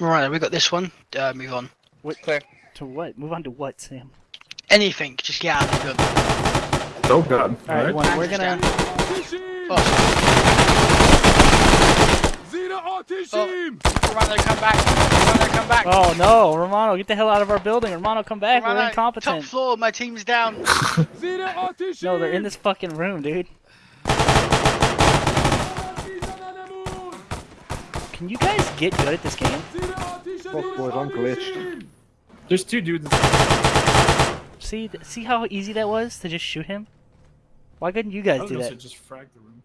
Right, we got this one. Uh, move on. Wait, Clear. to what? Move on to what, Sam? Anything, just get out of the gun. Oh god. All right, one, we're gonna. Oh, Ateşim! Romano, come back! Romano, come back! Oh no, Romano, get the hell out of our building. Romano, come back. Romano, We're incompetent! top incompetent. floor, my team's down. No, they're in this fucking room, dude. Can you guys get good at this game? Oh, Fuck boys, I'm glitched. There's two dudes. See, see how easy that was to just shoot him? Why couldn't you guys was do that? just frag the room.